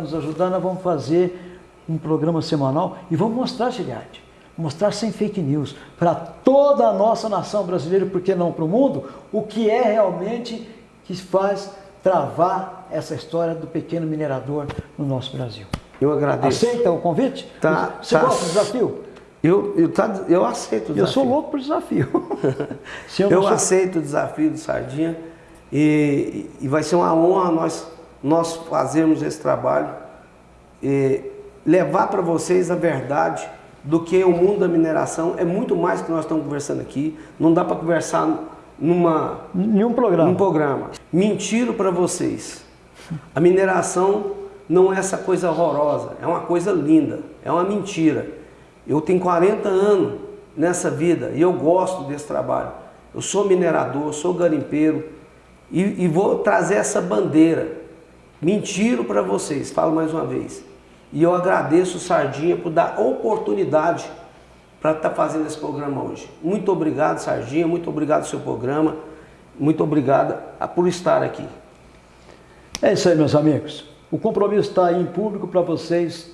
nos ajudar, nós vamos fazer um programa semanal e vamos mostrar, Giliard, mostrar sem fake news para toda a nossa nação brasileira, porque não para o mundo, o que é realmente que faz travar essa história do pequeno minerador no nosso Brasil. Eu agradeço. Aceita o convite? Tá, Você tá. gosta do desafio? Eu, eu, tá, eu aceito o desafio. Eu sou louco por desafio. Eu Eu sou- aceito o desafio do Sardinha e, e vai ser uma honra nós, nós fazermos esse trabalho e levar para vocês a verdade do que o mundo da mineração é muito mais que nós estamos conversando aqui. Não dá para conversar numa, Nenhum programa. num programa. Mentiro para vocês. A mineração não é essa coisa horrorosa, é uma coisa linda, é uma mentira. Eu tenho 40 anos nessa vida e eu gosto desse trabalho. Eu sou minerador, sou garimpeiro e, e vou trazer essa bandeira. Mentiro para vocês, falo mais uma vez. E eu agradeço o Sardinha por dar oportunidade para estar fazendo esse programa hoje. Muito obrigado, Sardinha, muito obrigado pelo seu programa, muito obrigado a- por estar aqui. É isso aí, meus amigos. O compromisso está em público para vocês,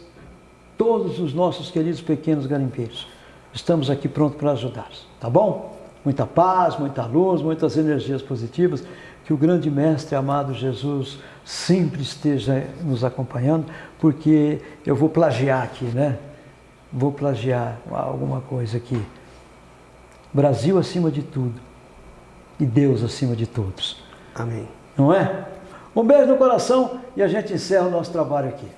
todos os nossos queridos pequenos garimpeiros. Estamos aqui prontos para ajudar, tá bom? Muita paz, muita luz, muitas energias positivas. Que o grande Mestre amado Jesus sempre esteja nos acompanhando, porque eu vou plagiar aqui, né? Vou plagiar alguma coisa aqui. Brasil acima de tudo e Deus acima de todos Amém. não é? Um beijo no coração e a gente encerra o nosso trabalho aqui.